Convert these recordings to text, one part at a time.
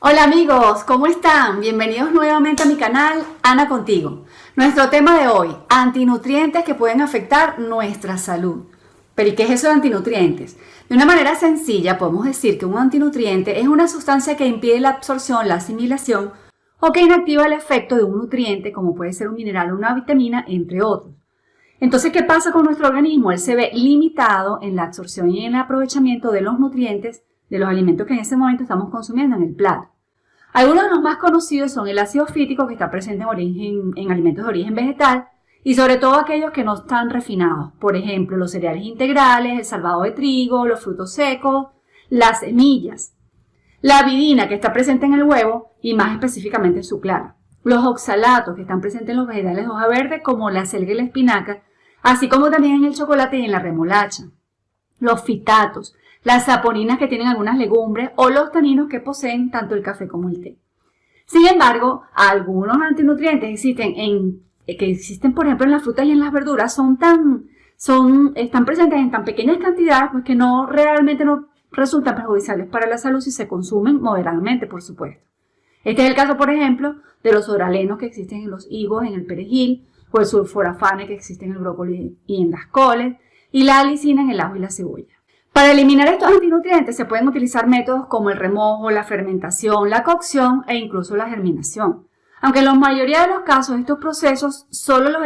Hola amigos, ¿cómo están? Bienvenidos nuevamente a mi canal Ana Contigo. Nuestro tema de hoy, antinutrientes que pueden afectar nuestra salud. Pero ¿y qué es eso de antinutrientes? De una manera sencilla podemos decir que un antinutriente es una sustancia que impide la absorción, la asimilación o que inactiva el efecto de un nutriente como puede ser un mineral o una vitamina, entre otros. Entonces, ¿qué pasa con nuestro organismo? Él se ve limitado en la absorción y en el aprovechamiento de los nutrientes de los alimentos que en ese momento estamos consumiendo en el plato. Algunos de los más conocidos son el ácido fítico que está presente en, origen, en alimentos de origen vegetal y sobre todo aquellos que no están refinados. Por ejemplo, los cereales integrales, el salvado de trigo, los frutos secos, las semillas. La avidina que está presente en el huevo y más específicamente en su clara. Los oxalatos que están presentes en los vegetales de hoja verde como la selga y la espinaca, así como también en el chocolate y en la remolacha. Los fitatos, las saponinas que tienen algunas legumbres o los taninos que poseen tanto el café como el té. Sin embargo, algunos antinutrientes existen en, que existen, por ejemplo, en las frutas y en las verduras, son tan, son, están presentes en tan pequeñas cantidades pues que no realmente no resultan perjudiciales para la salud si se consumen moderadamente, por supuesto. Este es el caso, por ejemplo, de los oralenos que existen en los higos, en el perejil, o el sulforafane que existe en el brócoli y en las coles, y la alicina en el ajo y la cebolla. Para eliminar estos antinutrientes se pueden utilizar métodos como el remojo, la fermentación, la cocción e incluso la germinación. Aunque en la mayoría de los casos estos procesos solo los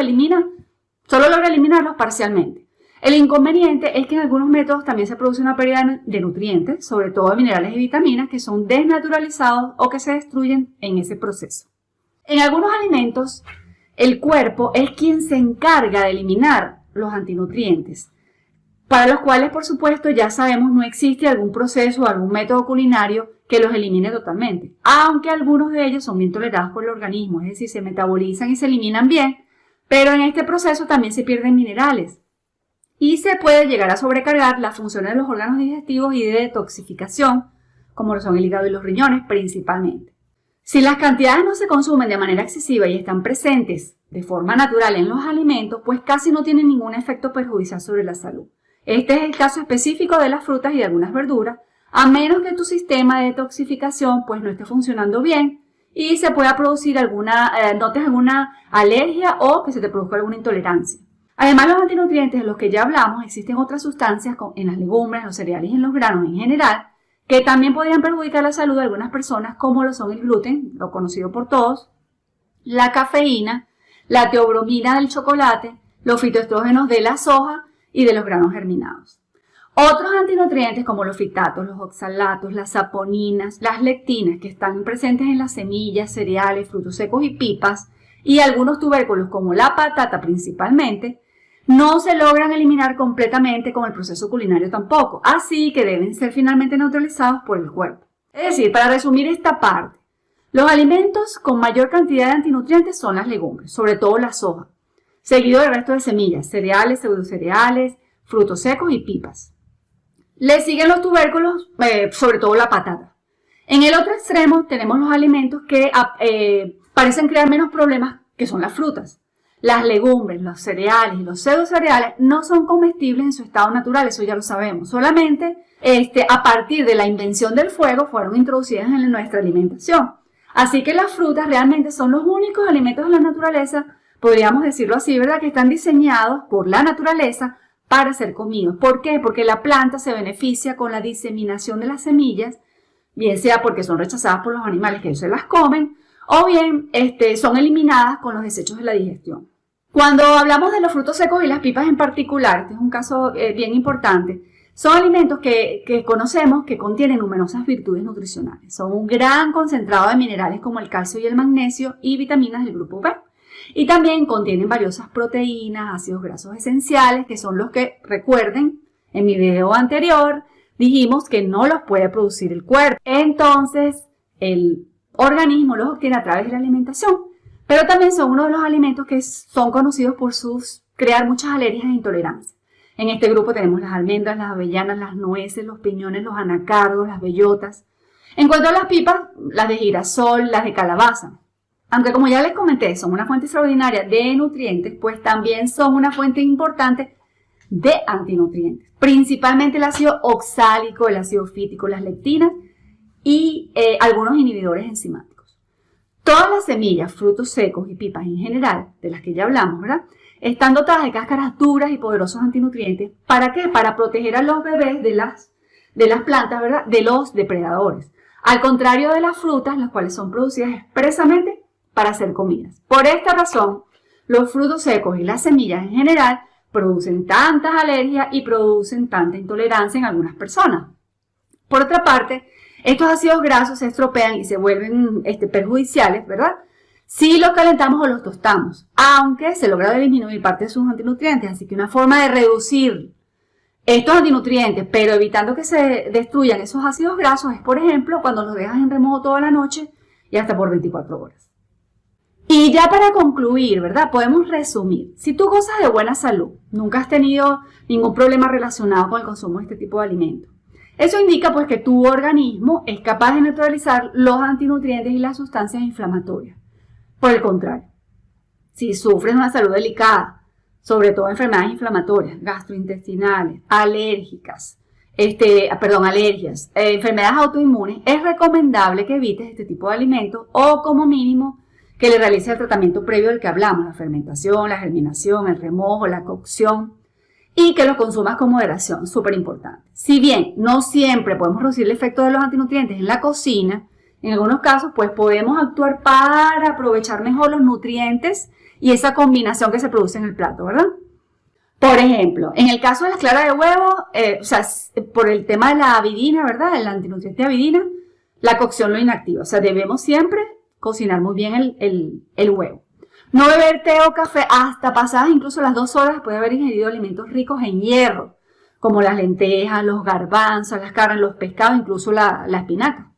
solo logra eliminarlos parcialmente. El inconveniente es que en algunos métodos también se produce una pérdida de nutrientes, sobre todo de minerales y vitaminas, que son desnaturalizados o que se destruyen en ese proceso. En algunos alimentos, el cuerpo es quien se encarga de eliminar los antinutrientes para los cuales, por supuesto, ya sabemos no existe algún proceso o algún método culinario que los elimine totalmente, aunque algunos de ellos son bien tolerados por el organismo, es decir, se metabolizan y se eliminan bien, pero en este proceso también se pierden minerales y se puede llegar a sobrecargar las funciones de los órganos digestivos y de detoxificación, como lo son el hígado y los riñones principalmente. Si las cantidades no se consumen de manera excesiva y están presentes de forma natural en los alimentos, pues casi no tienen ningún efecto perjudicial sobre la salud. Este es el caso específico de las frutas y de algunas verduras, a menos que tu sistema de detoxificación pues no esté funcionando bien y se pueda producir alguna, eh, notes alguna alergia o que se te produzca alguna intolerancia. Además, los antinutrientes de los que ya hablamos, existen otras sustancias en las legumbres, los cereales y en los granos en general, que también podrían perjudicar la salud de algunas personas, como lo son el gluten, lo conocido por todos, la cafeína, la teobromina del chocolate, los fitoestrógenos de la soja y de los granos germinados. Otros antinutrientes como los fitatos, los oxalatos, las saponinas, las lectinas que están presentes en las semillas, cereales, frutos secos y pipas y algunos tubérculos como la patata principalmente, no se logran eliminar completamente con el proceso culinario tampoco, así que deben ser finalmente neutralizados por el cuerpo. Es decir, para resumir esta parte, los alimentos con mayor cantidad de antinutrientes son las legumbres, sobre todo la soja, seguido del resto de semillas, cereales, pseudocereales, frutos secos y pipas. Le siguen los tubérculos, eh, sobre todo la patata. En el otro extremo tenemos los alimentos que ah, eh, parecen crear menos problemas, que son las frutas. Las legumbres, los cereales y los pseudocereales no son comestibles en su estado natural, eso ya lo sabemos. Solamente este, a partir de la invención del fuego fueron introducidas en nuestra alimentación. Así que las frutas realmente son los únicos alimentos de la naturaleza podríamos decirlo así, ¿verdad? Que están diseñados por la naturaleza para ser comidos. ¿Por qué? Porque la planta se beneficia con la diseminación de las semillas, bien sea porque son rechazadas por los animales que se las comen, o bien este, son eliminadas con los desechos de la digestión. Cuando hablamos de los frutos secos y las pipas en particular, este es un caso eh, bien importante, son alimentos que, que, conocemos que contienen numerosas virtudes nutricionales. Son un gran concentrado de minerales como el calcio y el magnesio y vitaminas del grupo B. Y también contienen valiosas proteínas, ácidos grasos esenciales, que son los que, recuerden, en mi video anterior dijimos que no los puede producir el cuerpo. Entonces, el organismo los obtiene a través de la alimentación. Pero también son uno de los alimentos que son conocidos por sus crear muchas alergias e intolerancias. En este grupo tenemos las almendras, las avellanas, las nueces, los piñones, los anacardos, las bellotas. En cuanto a las pipas, las de girasol, las de calabaza. Aunque como ya les comenté, son una fuente extraordinaria de nutrientes, pues también son una fuente importante de antinutrientes. Principalmente el ácido oxálico, el ácido fítico, las lectinas y eh, algunos inhibidores enzimáticos. Todas las semillas, frutos secos y pipas en general, de las que ya hablamos, ¿verdad? Están dotadas de cáscaras duras y poderosos antinutrientes. ¿Para qué? Para proteger a los bebés de las, de las plantas, ¿verdad? De los depredadores. Al contrario de las frutas, las cuales son producidas expresamente para ser comidas. Por esta razón, los frutos secos y las semillas en general producen tantas alergias y producen tanta intolerancia en algunas personas. Por otra parte, estos ácidos grasos se estropean y se vuelven este, perjudiciales, ¿verdad? Si los calentamos o los tostamos, aunque se logra disminuir parte de sus antinutrientes. Así que una forma de reducir estos antinutrientes, pero evitando que se destruyan esos ácidos grasos, es, por ejemplo, cuando los dejas en remojo toda la noche y hasta por 24 horas. Y ya para concluir, ¿verdad? Podemos resumir. Si tú gozas de buena salud, nunca has tenido ningún problema relacionado con el consumo de este tipo de alimentos. Eso indica pues que tu organismo es capaz de neutralizar los antinutrientes y las sustancias inflamatorias. Por el contrario, si sufres una salud delicada, sobre todo enfermedades inflamatorias, gastrointestinales, alérgicas, este, perdón, alergias, eh, enfermedades autoinmunes, es recomendable que evites este tipo de alimentos o como mínimo que le realice el tratamiento previo del que hablamos, la fermentación, la germinación, el remojo, la cocción y que lo consumas con moderación, súper importante. Si bien no siempre podemos reducir el efecto de los antinutrientes en la cocina, en algunos casos pues podemos actuar para aprovechar mejor los nutrientes y esa combinación que se produce en el plato, ¿verdad? Por ejemplo, en el caso de las claras de huevo, eh, o sea, por el tema de la avidina, ¿verdad? El antinutriente avidina, la cocción lo inactiva. O sea, debemos siempre cocinar muy bien el, huevo. No beber té o café hasta pasadas incluso las dos horas después de haber ingerido alimentos ricos en hierro, como las lentejas, los garbanzos, las carnes, los pescados, incluso la, la espinaca.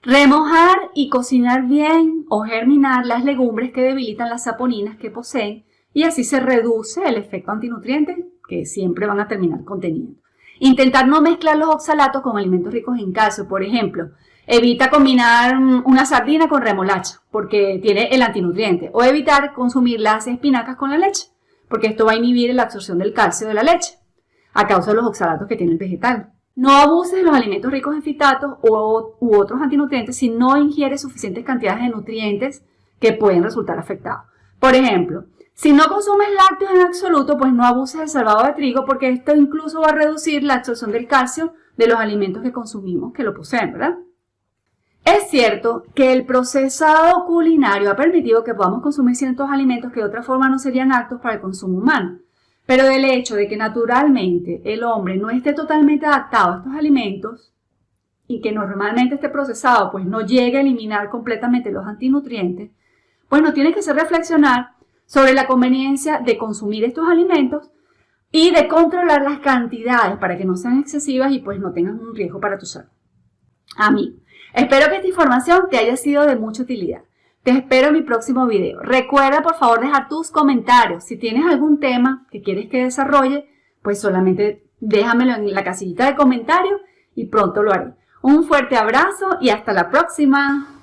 Remojar y cocinar bien o germinar las legumbres que debilitan las saponinas que poseen y así se reduce el efecto antinutriente que siempre van a terminar conteniendo. Intentar no mezclar los oxalatos con alimentos ricos en calcio, por ejemplo, Evita combinar una sardina con remolacha porque tiene el antinutriente. O evitar consumir las espinacas con la leche porque esto va a inhibir la absorción del calcio de la leche a causa de los oxalatos que tiene el vegetal. No abuses de los alimentos ricos en fitatos u otros antinutrientes si no ingieres suficientes cantidades de nutrientes que pueden resultar afectados. Por ejemplo, si no consumes lácteos en absoluto, pues no abuses del salvado de trigo porque esto incluso va a reducir la absorción del calcio de los alimentos que consumimos que lo poseen, ¿verdad? Es cierto que el procesado culinario ha permitido que podamos consumir ciertos alimentos que de otra forma no serían aptos para el consumo humano. Pero del hecho de que naturalmente el hombre no esté totalmente adaptado a estos alimentos y que normalmente este procesado pues no llegue a eliminar completamente los antinutrientes, pues nos tiene que hacer reflexionar sobre la conveniencia de consumir estos alimentos y de controlar las cantidades para que no sean excesivas y pues no tengan un riesgo para tu salud. A mí, Espero que esta información te haya sido de mucha utilidad. Te espero en mi próximo video. Recuerda por favor dejar tus comentarios. Si tienes algún tema que quieres que desarrolle, pues solamente déjamelo en la casillita de comentarios y pronto lo haré. Un fuerte abrazo y hasta la próxima.